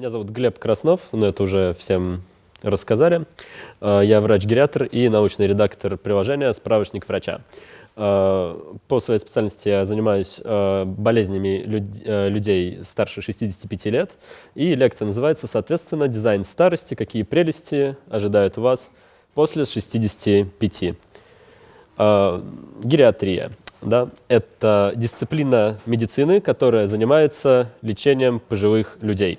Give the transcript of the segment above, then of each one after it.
Меня зовут Глеб Краснов, но это уже всем рассказали. Я врач-гериатр и научный редактор приложения «Справочник врача». По своей специальности я занимаюсь болезнями людей старше 65 лет, и лекция называется, соответственно, «Дизайн старости. Какие прелести ожидают вас после 65». Гериатрия да, это дисциплина медицины, которая занимается лечением пожилых людей.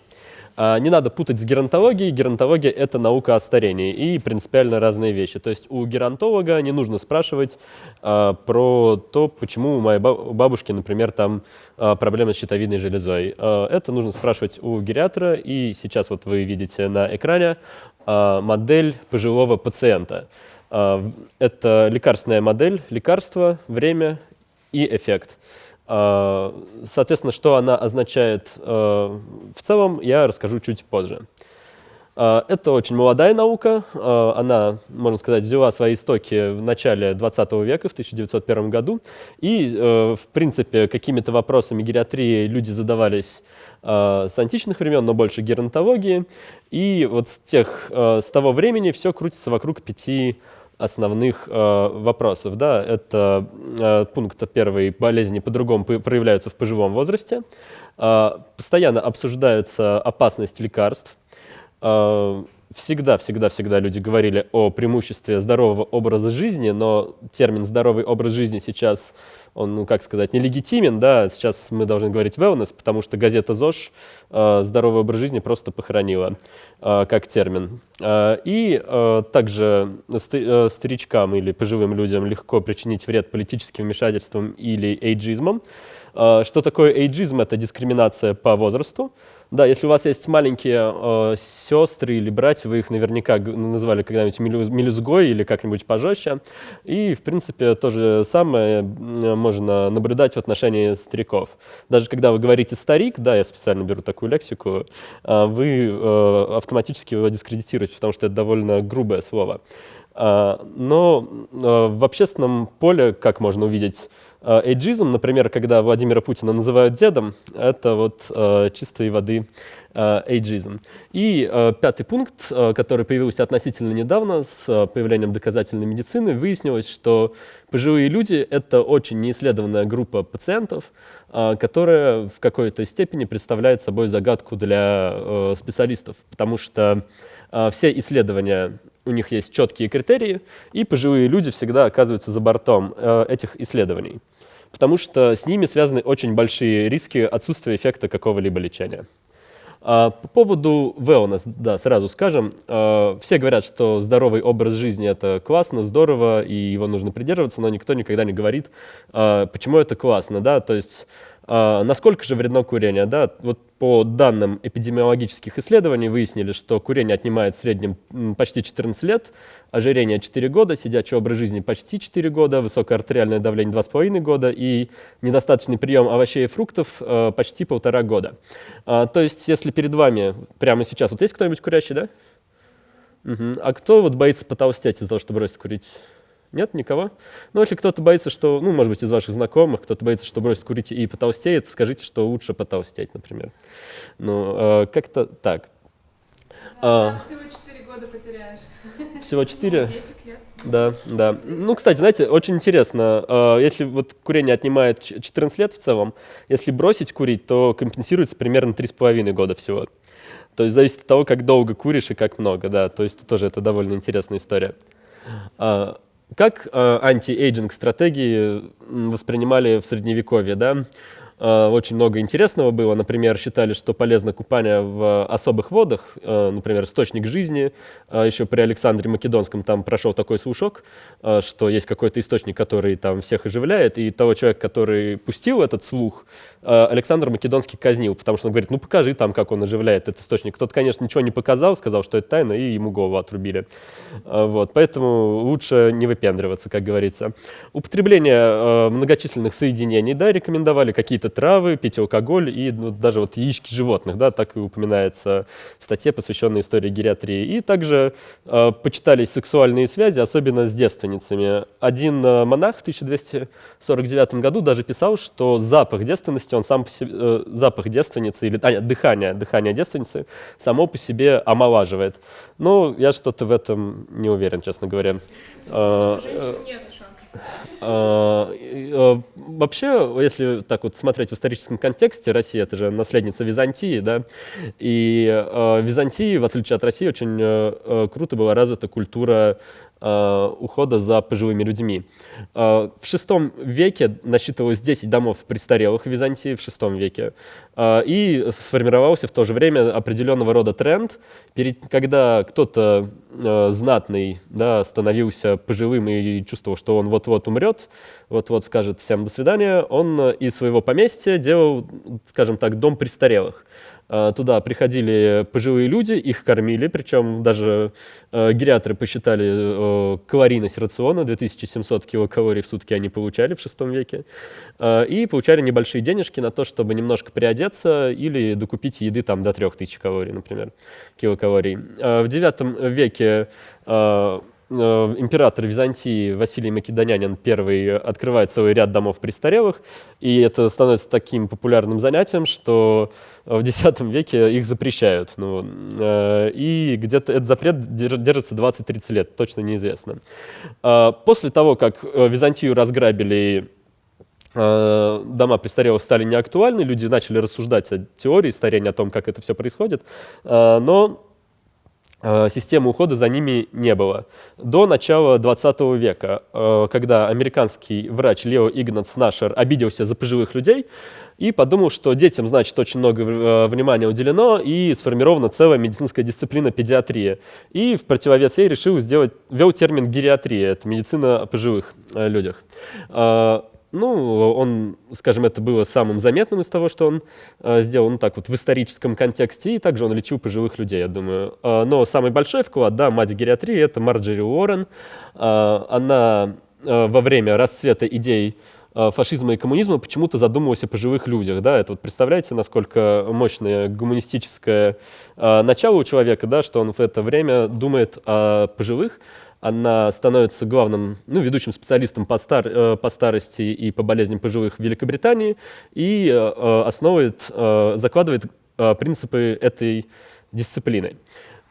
А, не надо путать с геронтологией. Геронтология – это наука о старении и принципиально разные вещи. То есть у геронтолога не нужно спрашивать а, про то, почему у моей бабушки, например, там а, проблемы с щитовидной железой. А, это нужно спрашивать у гериатра. И сейчас вот вы видите на экране а, модель пожилого пациента. А, это лекарственная модель, лекарство, время и эффект. А, соответственно, что она означает а, в целом, я расскажу чуть позже. А, это очень молодая наука. Она, можно сказать, взяла свои истоки в начале 20 века, в 1901 году. И, в принципе, какими-то вопросами гериатрии люди задавались с античных времен, но больше геронтологии. И вот с, тех, с того времени все крутится вокруг пяти основных э, вопросов. Да? Это э, пункт первый, болезни по-другому проявляются в пожилом возрасте. Э, постоянно обсуждается опасность лекарств. Э, всегда, всегда, всегда люди говорили о преимуществе здорового образа жизни, но термин «здоровый образ жизни» сейчас, он, ну, как сказать, нелегитимен, да, сейчас мы должны говорить wellness, потому что газета ЗОЖ э, «здоровый образ жизни» просто похоронила э, как термин. Э, и э, также э, старичкам или пожилым людям легко причинить вред политическим вмешательством или эйджизмом. Э, что такое эйджизм? Это дискриминация по возрасту. Да, если у вас есть маленькие э, сестры или братья, вы их наверняка называли когда-нибудь мелюзгой или как-нибудь пожестче. И, в принципе, то же самое можно наблюдать в отношении стариков. Даже когда вы говорите «старик», да, я специально беру такую лексику, э, вы э, автоматически его дискредитируете, потому что это довольно грубое слово. Э, но э, в общественном поле, как можно увидеть, эйджизм, например, когда Владимира Путина называют дедом, это вот э, чистой воды э, эйджизм. И э, пятый пункт, э, который появился относительно недавно с э, появлением доказательной медицины, выяснилось, что пожилые люди — это очень неисследованная группа пациентов, э, которая в какой-то степени представляет собой загадку для э, специалистов, потому что э, все исследования у них есть четкие критерии, и пожилые люди всегда оказываются за бортом э, этих исследований, потому что с ними связаны очень большие риски отсутствия эффекта какого-либо лечения. А, по поводу wellness, да, сразу скажем, э, все говорят, что здоровый образ жизни — это классно, здорово, и его нужно придерживаться, но никто никогда не говорит, э, почему это классно, да, то есть насколько же вредно курение? Да? Вот по данным эпидемиологических исследований выяснили, что курение отнимает в среднем почти 14 лет, ожирение 4 года, сидячий образ жизни почти 4 года, высокое артериальное давление 2,5 года и недостаточный прием овощей и фруктов э, почти полтора года. А, то есть, если перед вами прямо сейчас, вот есть кто-нибудь курящий, да? Угу. А кто вот боится потолстеть из-за того, что бросить курить? Нет, никого? Ну, если кто-то боится, что, ну, может быть, из ваших знакомых, кто-то боится, что бросит курить и потолстеет, скажите, что лучше потолстеть, например. Ну, э, как-то так. Да, а, всего 4 года потеряешь. Всего 4? Ну, 10 лет. Да, да. Ну, кстати, знаете, очень интересно, э, если вот курение отнимает 14 лет в целом, если бросить курить, то компенсируется примерно 3,5 года всего. То есть зависит от того, как долго куришь и как много, да. То есть тоже это довольно интересная история. Как э, anti-aging стратегии воспринимали в Средневековье? Да? Э, очень много интересного было. Например, считали, что полезно купание в особых водах, э, например, источник жизни. Э, Еще при Александре Македонском там прошел такой слушок, что есть какой-то источник, который там всех оживляет, и того человека, который пустил этот слух, Александр Македонский казнил, потому что он говорит, ну покажи там, как он оживляет этот источник. Тот, конечно, ничего не показал, сказал, что это тайна, и ему голову отрубили. Вот. Поэтому лучше не выпендриваться, как говорится. Употребление многочисленных соединений, да, рекомендовали какие-то травы, пить алкоголь и ну, даже вот яички животных, да, так и упоминается в статье, посвященной истории гериатрии. И также э, почитались сексуальные связи, особенно с девственницами. Один э, монах в 1249 году даже писал, что запах девственности, он сам по себе, э, запах девственницы, или а, нет, дыхание, дыхание девственницы само по себе омолаживает. Ну, я что-то в этом не уверен, честно говоря. У женщин нет шансов. Вообще, если так вот смотреть в историческом контексте, Россия это же наследница Византии, да, и э, Византии, в отличие от России, очень э, э, круто была развита культура ухода за пожилыми людьми. Э, в VI веке насчитывалось 10 домов престарелых в Византии, в VI веке, э, и сформировался в то же время определенного рода тренд, когда кто-то э, знатный да, становился пожилым и чувствовал, что он вот-вот умрет, вот-вот скажет всем «до свидания», он из своего поместья делал, скажем так, дом престарелых. А, Туда приходили пожилые люди, их кормили, причем даже э, гериатры посчитали э, калорийность рациона, 2700 килокалорий в сутки они получали в VI веке, э, и получали небольшие денежки на то, чтобы немножко приодеться или докупить еды там до 3000 калорий, например, килокалорий. Э, в IX веке э, э, император Византии Василий Македонянин I открывает целый ряд домов престарелых, и это становится таким популярным занятием, что в X веке их запрещают. Ну, э, и где-то этот запрет держ- держится 20-30 лет, точно неизвестно. А, После того, как э, Византию разграбили э, дома престарелых стали неактуальны, люди начали рассуждать о теории старения, о том, как это все происходит, э, но э, системы ухода за ними не было. До начала 20 века, э, когда американский врач Лео Игнац Нашер обиделся за пожилых людей и подумал, что детям, значит, очень много э, внимания уделено и сформирована целая медицинская дисциплина педиатрия. И в противовес ей решил сделать, ввел термин гериатрия, это медицина о пожилых э, людях. Ну, он, скажем, это было самым заметным из того, что он э, сделал, ну, так вот, в историческом контексте, и также он лечил пожилых людей, я думаю. Э, но самый большой вклад, да, мать гериатрии, это Марджери Уоррен. Э, она э, во время расцвета идей э, фашизма и коммунизма почему-то задумывалась о пожилых людях, да, это вот представляете, насколько мощное гуманистическое э, начало у человека, да, что он в это время думает о пожилых, она становится главным, ну, ведущим специалистом по, стар, э, по старости и по болезням пожилых в Великобритании и э, э, основывает, закладывает принципы этой дисциплины.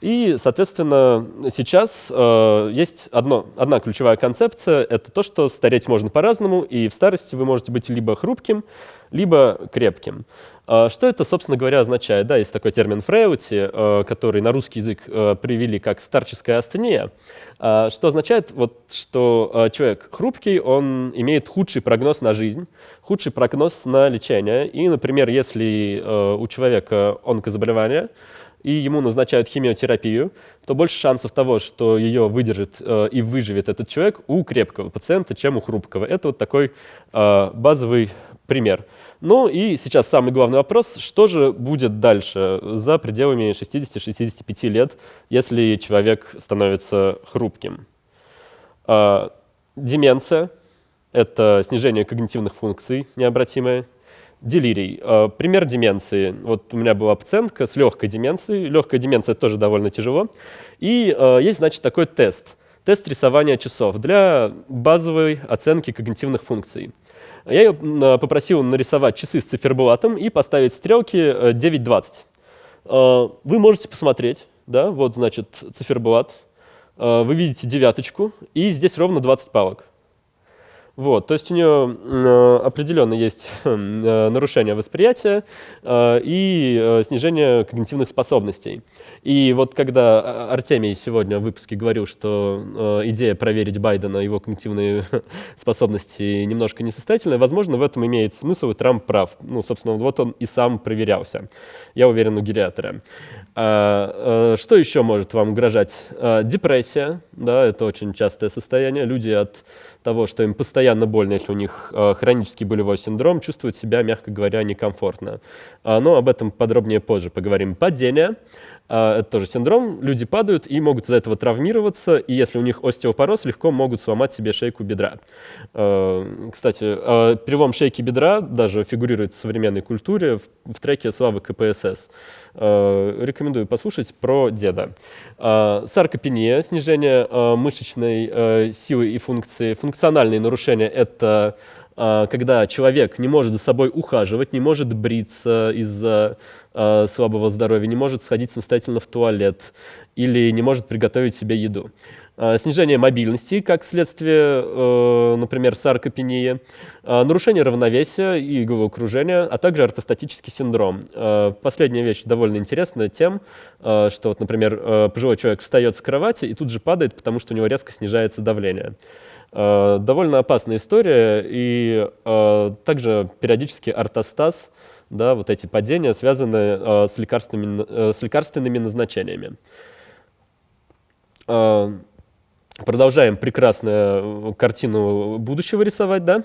И, соответственно, сейчас э, есть одно, одна ключевая концепция – это то, что стареть можно по-разному, и в старости вы можете быть либо хрупким, либо крепким. А Что это, собственно говоря, означает? Да, есть такой термин фреути, э, который на русский язык э, привели как старческая астения, А, что означает, вот, что э, человек хрупкий, он имеет худший прогноз на жизнь, худший прогноз на лечение. И, например, если э, у человека онкозаболевание, и ему назначают химиотерапию, то больше шансов того, что ее выдержит э, и выживет этот человек у крепкого пациента, чем у хрупкого. Это вот такой э, базовый пример. Ну и сейчас самый главный вопрос, что же будет дальше за пределами 60-65 лет, если человек становится хрупким? А, Деменция – это снижение когнитивных функций необратимое. Делирий. А, Пример деменции. Вот у меня была пациентка с легкой деменцией. Легкая деменция тоже довольно тяжело. И а, есть, значит, такой тест. Тест рисования часов для базовой оценки когнитивных функций. Я ее м, попросил нарисовать часы с циферблатом и поставить стрелки э, 9.20. А, Вы можете посмотреть, да, вот, значит, циферблат. Вы видите девяточку, и здесь ровно 20 палок. Вот, то есть у нее э, определенно есть э, нарушение восприятия э, и э, снижение когнитивных способностей. И вот когда А- Артемий сегодня в выпуске говорил, что э, идея проверить Байдена, его когнитивные способности немножко несостоятельная, возможно, в этом имеет смысл, и Трамп прав. Ну, собственно, вот он и сам проверялся. Я уверен, у гериатора. А, э, что еще может вам угрожать? А, Депрессия, да, это очень частое состояние. Люди от того, что им постоянно больно, если у них э, хронический болевой синдром, чувствуют себя, мягко говоря, некомфортно. А, Но об этом подробнее позже поговорим. Падение. А, это тоже синдром. Люди падают и могут из-за этого травмироваться, и если у них остеопороз, легко могут сломать себе шейку бедра. А, кстати, а, перелом шейки бедра даже фигурирует в современной культуре в, треке «Славы КПСС». Рекомендую послушать про деда. Саркопения, снижение мышечной силы и функции. Функциональные нарушения – это когда человек не может за собой ухаживать, не может бриться из-за э, слабого здоровья, не может сходить самостоятельно в туалет или не может приготовить себе еду. Э, снижение мобильности, как следствие, э, например, саркопении, нарушение равновесия и головокружения, а также ортостатический синдром. Последняя вещь довольно интересная тем, что, вот, например, э, пожилой человек встает с кровати и тут же падает, потому что у него резко снижается давление. Э, довольно опасная история, и э, также периодически ортостаз – да, вот эти падения связаны э, с, лекарственными, с лекарственными назначениями. Продолжаем прекрасную картину будущего рисовать, да.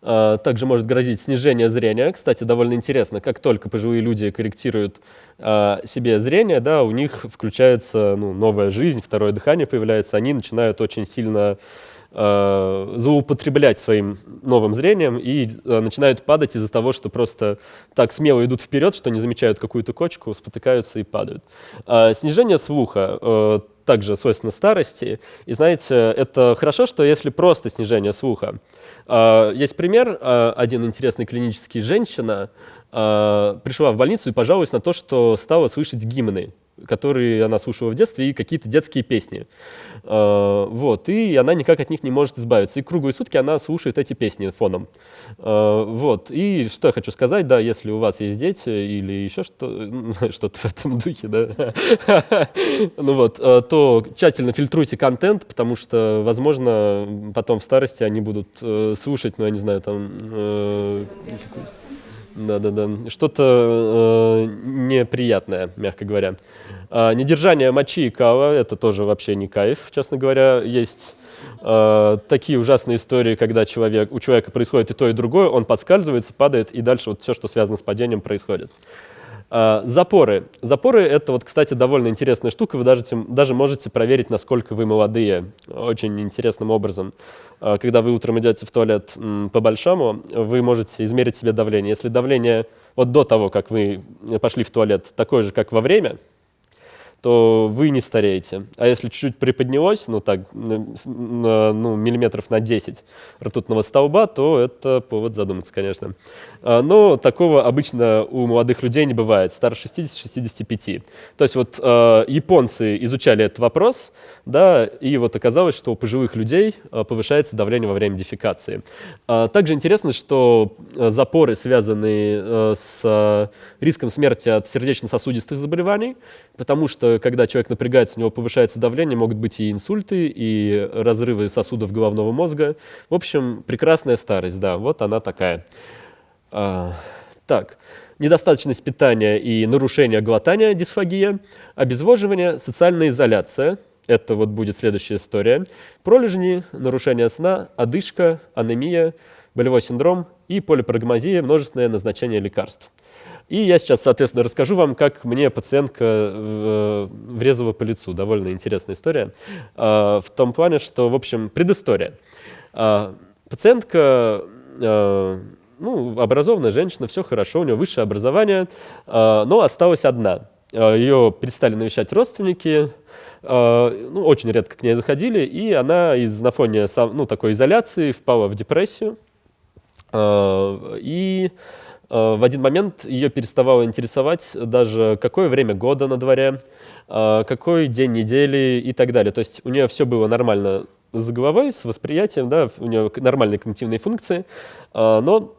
Также может грозить снижение зрения. Кстати, довольно интересно, как только пожилые люди корректируют себе зрение, да, у них включается ну, новая жизнь, второе дыхание появляется, они начинают очень сильно злоупотреблять своим новым зрением и э, начинают падать из-за того, что просто так смело идут вперед, что не замечают какую-то кочку, спотыкаются и падают. Э, снижение слуха э, также свойственно старости. И знаете, это хорошо, что если просто снижение слуха. Э, есть пример, э, один интересный клинический женщина э, пришла в больницу и пожаловалась на то, что стала слышать гимны которые она слушала в детстве, и какие-то детские песни. А, вот, и она никак от них не может избавиться. И круглые сутки она слушает эти песни фоном. А, вот, и что я хочу сказать, да, если у вас есть дети или еще что, что-то в этом духе, да, ну вот, а, то тщательно фильтруйте контент, потому что, возможно, потом в старости они будут э, слушать, ну, я не знаю, там... Э, да-да-да. Что-то э, неприятное, мягко говоря. А, недержание мочи и кава – это тоже вообще не кайф, честно говоря. Есть э, такие ужасные истории, когда человек, у человека происходит и то, и другое, он подскальзывается, падает, и дальше вот все, что связано с падением, происходит. А, запоры. Запоры — это, вот, кстати, довольно интересная штука. Вы даже, даже можете проверить, насколько вы молодые, очень интересным образом. А, когда вы утром идете в туалет по-большому, вы можете измерить себе давление. Если давление вот до того, как вы пошли в туалет, такое же, как во время — то вы не стареете. А если чуть-чуть приподнялось, ну так, ну, миллиметров на 10 ртутного столба, то это повод задуматься, конечно. А, но такого обычно у молодых людей не бывает, старше 60-65. То есть вот э, японцы изучали этот вопрос, да, и вот оказалось, что у пожилых людей э, повышается давление во время дефекации. Также интересно, что запоры, связанные с риском смерти от сердечно-сосудистых заболеваний, потому что когда человек напрягается, у него повышается давление, могут быть и инсульты, и разрывы сосудов головного мозга. В общем, прекрасная старость, да, вот она такая. Так, недостаточность питания и нарушение глотания, дисфагия, обезвоживание, социальная изоляция, это вот будет следующая история, пролежни, нарушение сна, одышка, анемия, болевой синдром и полипрагмазия, множественное назначение лекарств. И я сейчас, соответственно, расскажу вам, как мне пациентка э, врезала по лицу. Довольно интересная история. А, в том плане, что, в общем, предыстория. А, пациентка э, ну, образованная женщина, все хорошо, у нее высшее образование, а, но осталась одна. Ее перестали навещать родственники, ну, очень редко к ней заходили, и она из, на фоне ну, такой изоляции впала в депрессию. И в один момент ее переставало интересовать даже какое время года на дворе, какой день недели и так далее. То есть у нее все было нормально с головой, с восприятием, да, у нее нормальные когнитивные функции, но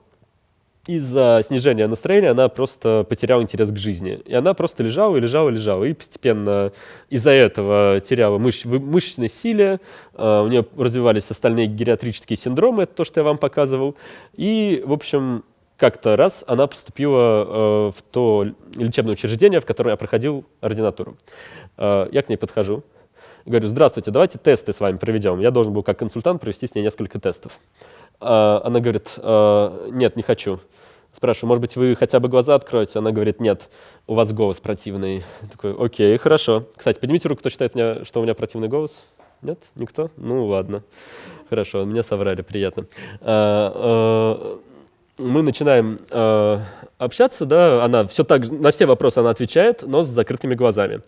из-за снижения настроения она просто потеряла интерес к жизни. И она просто лежала и лежала и лежала. И постепенно из-за этого теряла мыш мышечной силе, у нее развивались остальные гериатрические синдромы, это то, что я вам показывал. И, в общем, как-то раз она поступила э, в то лечебное учреждение, в котором я проходил ординатуру. Э, я к ней подхожу, говорю, здравствуйте, давайте тесты с вами проведем. Я должен был как консультант провести с ней несколько тестов. Э, она говорит, э, нет, не хочу. Спрашиваю, может быть, вы хотя бы глаза откроете? Она говорит, нет, у вас голос противный. Я такой, окей, хорошо. Кстати, поднимите руку, кто считает, меня, что у меня противный голос. Нет? Никто? Ну, ладно. Хорошо, меня соврали, приятно. А, а, мы начинаем общаться, да, она все так, на все вопросы она отвечает, но с закрытыми глазами.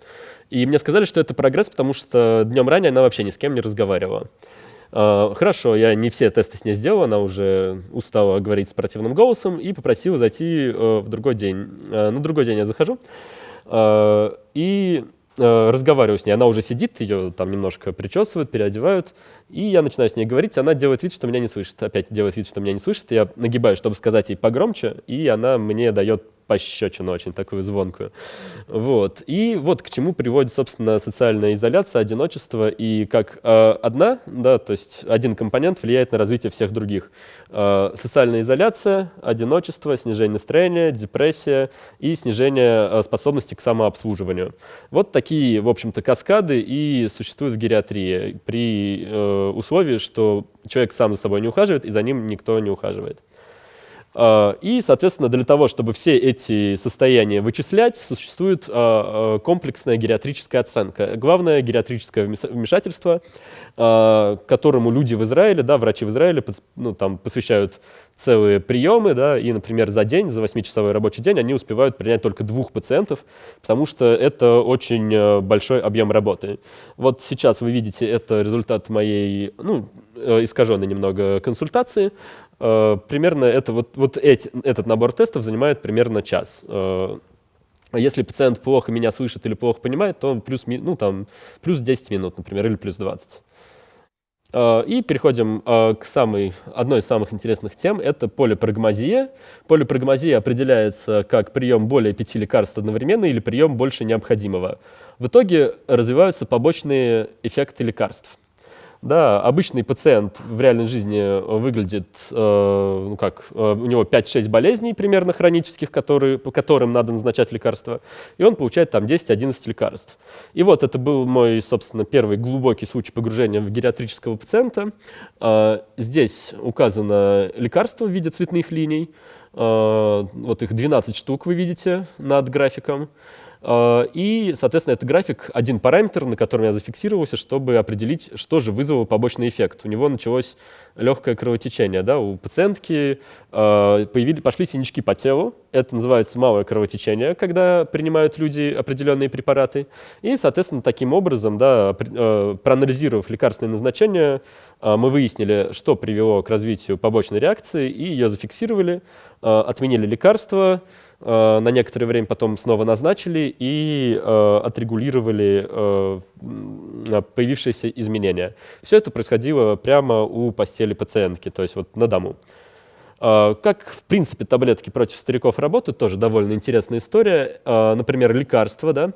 И мне сказали, что это прогресс, потому что днем ранее она вообще ни с кем не разговаривала. Э, хорошо, я не все тесты с ней сделал, она уже устала говорить с противным голосом и попросила зайти э, в другой день. Э, на другой день я захожу, э, и разговариваю с ней, она уже сидит, ее там немножко причесывают, переодевают, и я начинаю с ней говорить, она делает вид, что меня не слышит, опять делает вид, что меня не слышит, я нагибаю, чтобы сказать ей погромче, и она мне дает пощечину очень такую звонкую. Вот. И вот к чему приводит, собственно, социальная изоляция, одиночество, и как э, одна, да, то есть один компонент влияет на развитие всех других. Э, социальная изоляция, одиночество, снижение настроения, депрессия и снижение э, способности к самообслуживанию. Вот такие, в общем-то, каскады и существуют в гериатрии при э, условии, что человек сам за собой не ухаживает, и за ним никто не ухаживает. А, и, соответственно, для того, чтобы все эти состояния вычислять, существует а, а, комплексная гериатрическая оценка. Главное гериатрическое вмешательство, которому люди в Израиле, да, врачи в Израиле ну, там, посвящают целые приемы, да, и, например, за день, за 8-часовой рабочий день они успевают принять только двух пациентов, потому что это очень большой объем работы. Вот сейчас вы видите, это результат моей, ну, э, искаженной немного консультации. Э, примерно это, вот, вот эти, этот набор тестов занимает примерно час. Э, если пациент плохо меня слышит или плохо понимает, то плюс, ну, там, плюс 10 минут, например, или плюс 20. Э, и переходим к самой, одной из самых интересных тем, это полипрагмазия. Полипрагмазия определяется как прием более пяти лекарств одновременно или прием больше необходимого. В итоге развиваются побочные эффекты лекарств. Да, обычный пациент в реальной жизни выглядит, э, ну как, э, у него 5-6 болезней примерно хронических, которые, по которым надо назначать лекарства, и он получает там 10-11 лекарств. И вот это был мой, собственно, первый глубокий случай погружения в гериатрического пациента. Э, здесь указано лекарство в виде цветных линий, э, вот их 12 штук вы видите над графиком. А, и, соответственно, это график, один параметр, на котором я зафиксировался, чтобы определить, что же вызвало побочный эффект. У него началось легкое кровотечение. Да? У пациентки э, появились, пошли синячки по телу. Это называется малое кровотечение, когда принимают люди определенные препараты. И, соответственно, таким образом, да, э, проанализировав лекарственное назначение, э, мы выяснили, что привело к развитию побочной реакции, и ее зафиксировали, э, отменили лекарство, Э, на некоторое время потом снова назначили и э, отрегулировали э, появившиеся изменения. Все это происходило прямо у постели пациентки, то есть вот на дому. Как, в принципе, таблетки против стариков работают, тоже довольно интересная история. Например, лекарства да,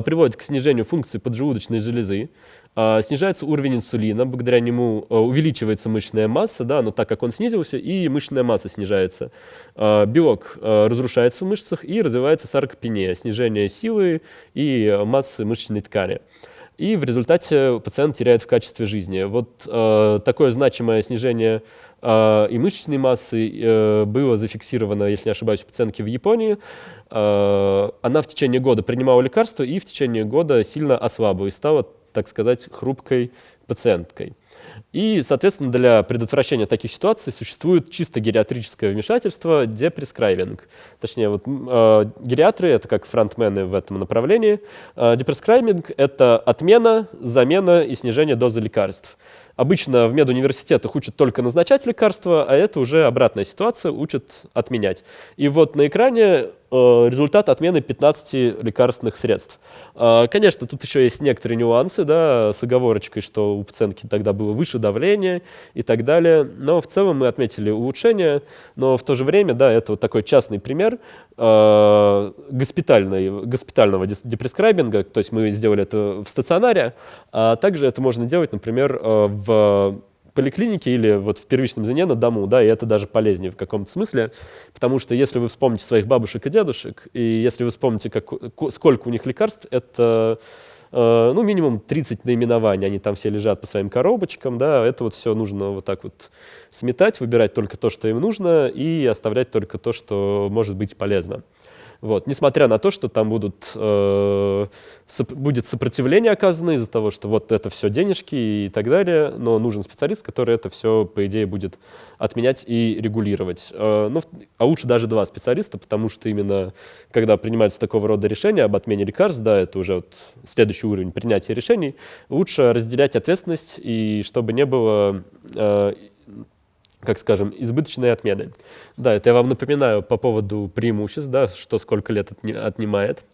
приводят к снижению функции поджелудочной железы, снижается уровень инсулина, благодаря нему а, увеличивается мышечная масса, да, но так как он снизился, и мышечная масса снижается. А, белок разрушается в мышцах и развивается саркопения, снижение силы и массы мышечной ткани. И в результате пациент теряет в качестве жизни. Вот э, такое значимое снижение э, и мышечной массы э, было зафиксировано, если не ошибаюсь, у пациентки в Японии. Э, она в течение года принимала лекарства и в течение года сильно ослабла и стала так сказать, хрупкой пациенткой. И, соответственно, для предотвращения таких ситуаций существует чисто гериатрическое вмешательство депрескрайбинг. Точнее, вот, э, гериатры — это как фронтмены в этом направлении. Э, депрескрайбинг — это отмена, замена и снижение дозы лекарств. Обычно в медуниверситетах учат только назначать лекарства, а это уже обратная ситуация, учат отменять. И вот на экране результат отмены 15 лекарственных средств. Э, конечно, тут еще есть некоторые нюансы, да, с оговорочкой, что у пациентки тогда было выше давление и так далее. Но в целом мы отметили улучшение, но в то же время, да, это вот такой частный пример э, госпитальной, госпитального депрескрайбинга, то есть мы сделали это в стационаре, а также это можно делать, например, в поликлинике или вот в первичном звене на дому, да, и это даже полезнее в каком-то смысле, потому что если вы вспомните своих бабушек и дедушек, и если вы вспомните, как, сколько у них лекарств, это ну, минимум 30 наименований, они там все лежат по своим коробочкам, да, это вот все нужно вот так вот сметать, выбирать только то, что им нужно, и оставлять только то, что может быть полезно. Вот. Несмотря на то, что там будут, э, соп будет сопротивление оказано из-за того, что вот это все денежки и так далее, но нужен специалист, который это все, по идее, будет отменять и регулировать. Э, ну, а лучше даже два специалиста, потому что именно когда принимаются такого рода решения об отмене лекарств, да, это уже вот следующий уровень принятия решений, лучше разделять ответственность, и чтобы не было э, как скажем, избыточные отмены. Да, это я вам напоминаю по поводу преимуществ, да, что сколько лет отнимает,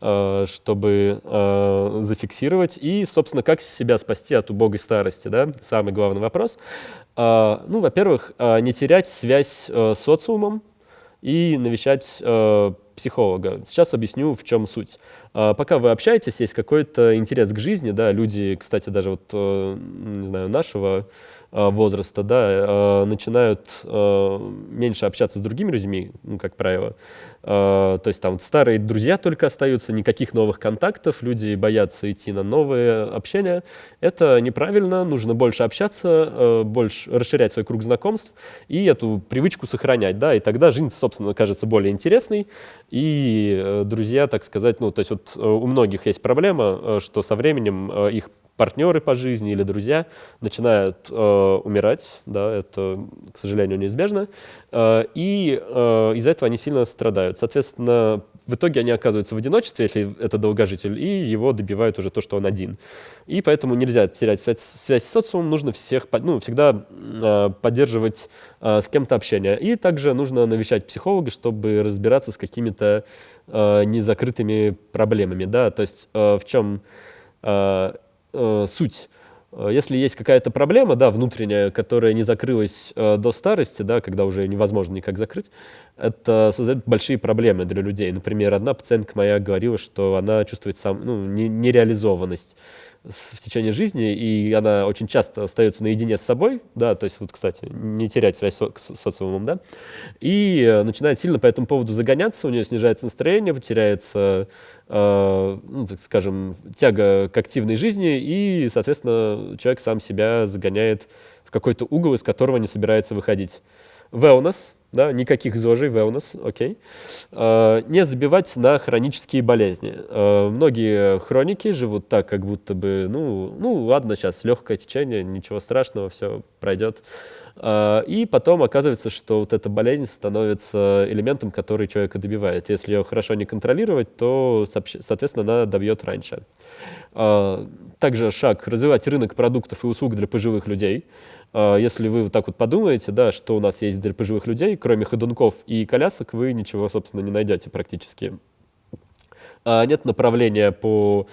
э, чтобы э, зафиксировать. И, собственно, как себя спасти от убогой старости, да, самый главный вопрос. Э, ну, во-первых, не терять связь с социумом и навещать психолога. Сейчас объясню, в чем суть. Пока вы общаетесь, есть какой-то интерес к жизни, да, люди, кстати, даже вот, не знаю, нашего возраста, да, э, начинают э, меньше общаться с другими людьми, ну, как правило. То есть там старые друзья только остаются, никаких новых контактов, люди боятся идти на новые общения. Это неправильно, нужно больше общаться, больше расширять свой круг знакомств и эту привычку сохранять, да, и тогда жизнь, собственно, кажется более интересной, и друзья, так сказать, ну, то есть вот у многих есть проблема, что со временем их партнеры по жизни или друзья начинают э, умирать, да, это, к сожалению, неизбежно, э, и э, из-за этого они сильно страдают. Соответственно, в итоге они оказываются в одиночестве, если это долгожитель, и его добивают уже то, что он один. И поэтому нельзя терять связь, связь с социумом, нужно всех, ну, всегда э, поддерживать э, с кем-то общение. И также нужно навещать психолога, чтобы разбираться с какими-то э, незакрытыми проблемами, да, то есть э, в чем... Э, э, суть. Э, если есть какая-то проблема, да, внутренняя, которая не закрылась э, до старости, да, когда уже невозможно никак закрыть, это создает большие проблемы для людей. Например, одна пациентка моя говорила, что она чувствует сам, ну, нереализованность в течение жизни, и она очень часто остается наедине с собой, да, то есть вот, кстати, не терять связь со с социумом, да, и э, начинает сильно по этому поводу загоняться, у нее снижается настроение, потеряется, э, ну, так скажем, тяга к активной жизни, и, соответственно, человек сам себя загоняет в какой-то угол, из которого не собирается выходить. Wellness да, никаких ЗОЖей, wellness, окей. Okay. Не забивать на хронические болезни. А, многие хроники живут так, как будто бы, ну, ну ладно, сейчас легкое течение, ничего страшного, все пройдет. А, и потом оказывается, что вот эта болезнь становится элементом, который человека добивает. Если ее хорошо не контролировать, то, соответственно, она добьет раньше. Также шаг – развивать рынок продуктов и услуг для пожилых людей. А, если вы вот так вот подумаете, да, что у нас есть для пожилых людей, кроме ходунков и колясок, вы ничего, собственно, не найдете практически. А нет направления по,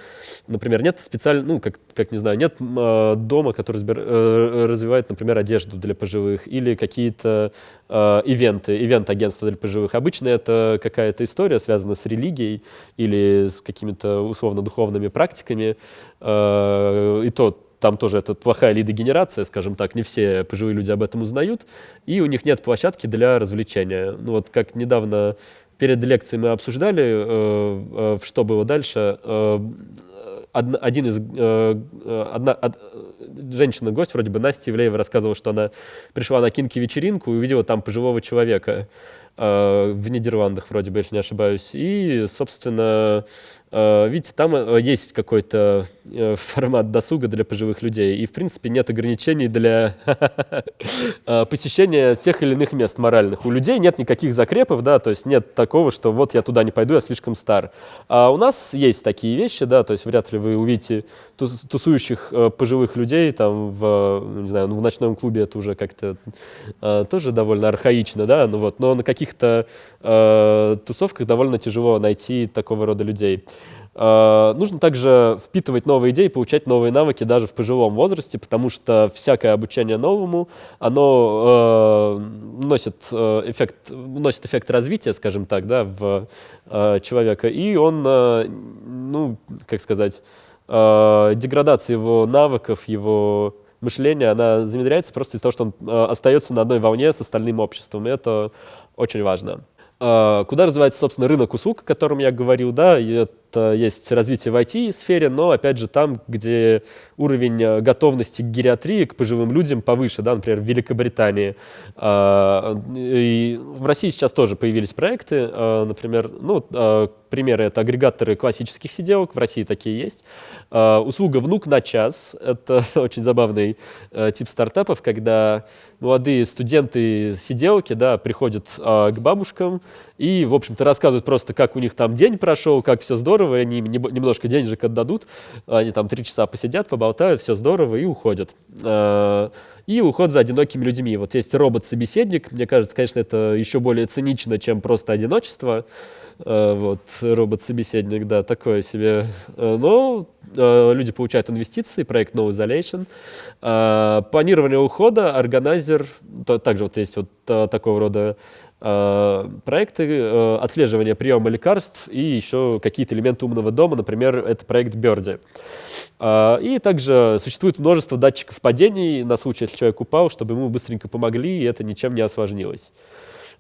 например, нет специально, ну, как, как не знаю, нет э, дома, который разбир, э, развивает, например, одежду для пожилых или какие-то э, ивенты, ивент-агентства для пожилых. Обычно это какая-то история, связанная с религией или с какими-то условно-духовными практиками. Э, и то там тоже это плохая лидогенерация, скажем так, не все пожилые люди об этом узнают, и у них нет площадки для развлечения. Ну вот как недавно перед лекцией мы обсуждали, э, э, что было дальше, э, од, один из, э, одна, од, женщина-гость, вроде бы Настя Ивлеева рассказывала, что она пришла на кинки-вечеринку и увидела там пожилого человека э, в Нидерландах, вроде бы, если не ошибаюсь, и, собственно, Э, видите, там э, есть какой-то э, формат досуга для пожилых людей, и, в принципе, нет ограничений для посещения тех или иных мест моральных. У людей нет никаких закрепов, да, то есть нет такого, что вот я туда не пойду, я слишком стар. А у нас есть такие вещи, да, то есть вряд ли вы увидите тусующих пожилых людей там в, ну, не знаю, ну, в ночном клубе это уже как-то тоже довольно архаично, да, ну вот, но на каких-то тусовках довольно тяжело найти такого рода людей. Uh, нужно также впитывать новые идеи, получать новые навыки даже в пожилом возрасте, потому что всякое обучение новому, оно uh, носит, uh, эффект, носит эффект развития, скажем так, да, в человека, и он, ну, как сказать, деградация его навыков, его мышления, она замедряется просто из-за того, что он остается на одной волне с остальным обществом, и это очень важно. Куда развивается, собственно, рынок услуг, о котором я говорил, да, и есть развитие в IT-сфере, но, опять же, там, где уровень э, готовности к гериатрии, к пожилым людям повыше, да, например, в Великобритании. А, и в России сейчас тоже появились проекты, а, например, ну, а, примеры — это агрегаторы классических сиделок, в России такие есть. Услуга «Внук на час» — это очень забавный э, тип стартапов, когда молодые студенты сиделки да, приходят к бабушкам и, в общем-то, рассказывают просто, как у них там день прошел, как все здорово, и они им немножко денежек отдадут, они там три часа посидят, поболтают, все здорово и уходят. А, и уход за одинокими людьми. Вот есть робот-собеседник, мне кажется, конечно, это еще более цинично, чем просто одиночество. А, вот, робот-собеседник, да, такое себе. А, но люди получают инвестиции, проект No Isolation. Планирование ухода, органайзер, также вот есть вот такого рода Э, проекты э, отслеживания приема лекарств и еще какие-то элементы умного дома, например, это проект Берди. Э, и также существует множество датчиков падений на случай, если человек упал, чтобы ему быстренько помогли, и это ничем не осложнилось.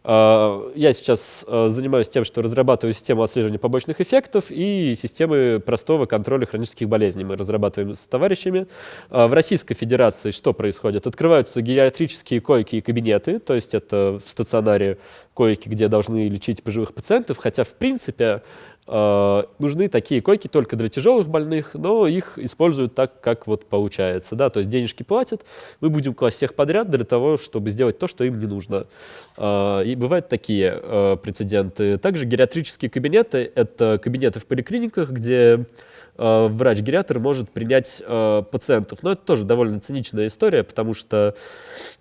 А, я сейчас а, занимаюсь тем, что разрабатываю систему отслеживания побочных эффектов и системы простого контроля хронических болезней. Мы разрабатываем с товарищами. А, в Российской Федерации что происходит? Открываются гериатрические койки и кабинеты, то есть это в стационаре койки, где должны лечить пожилых пациентов, хотя в принципе нужны такие койки только для тяжелых больных, но их используют так, как вот получается. Да? То есть денежки платят, мы будем класть всех подряд для того, чтобы сделать то, что им не нужно. Э, и бывают такие э, прецеденты. Также гериатрические кабинеты — это кабинеты в поликлиниках, где Э, врач-гериатр может принять э, пациентов. Но это тоже довольно циничная история, потому что,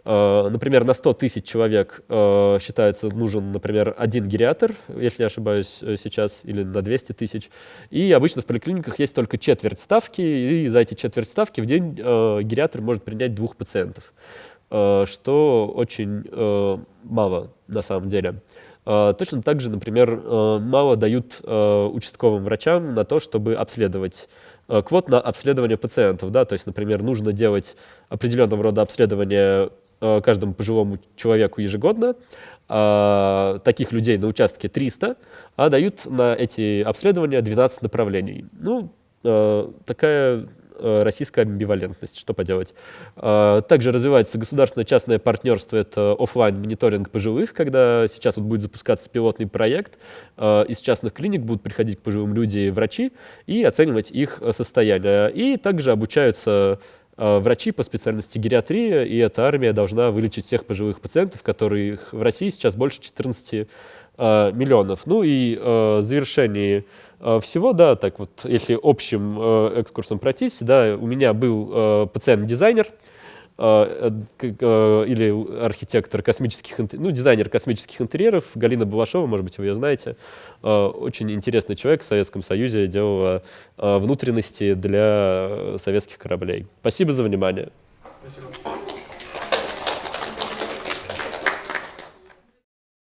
э, например, на 100 тысяч человек считается нужен, например, один гериатр, если я ошибаюсь сейчас, или на 200 тысяч. И обычно в поликлиниках есть только четверть ставки, и за эти четверть ставки в день гериатр может принять двух пациентов, что очень мало на самом деле. А, точно так же, например, а, мало дают а, участковым врачам на то, чтобы обследовать квот на обследование пациентов. Да? То есть, например, нужно делать определенного рода обследование каждому пожилому человеку ежегодно. Таких людей на участке 300, а дают на эти обследования 12 направлений. Ну, такая Э, российская амбивалентность, что поделать. А, также развивается государственное частное партнерство, это офлайн мониторинг пожилых, когда сейчас вот будет запускаться пилотный проект, а, из частных клиник будут приходить к пожилым люди врачи и оценивать их состояние. И также обучаются врачи по специальности гериатрия, и эта армия должна вылечить всех пожилых пациентов, которых в России сейчас больше 14 миллионов. Ну и в завершении Э, всего, да, так вот, если общим э, экскурсом пройтись, да, у меня был э, пациент-дизайнер, э, э, или архитектор космических, ну, дизайнер космических интерьеров Галина Балашова, может быть, вы ее знаете. Э, очень интересный человек в Советском Союзе, делала внутренности для советских кораблей. Спасибо за внимание. Спасибо.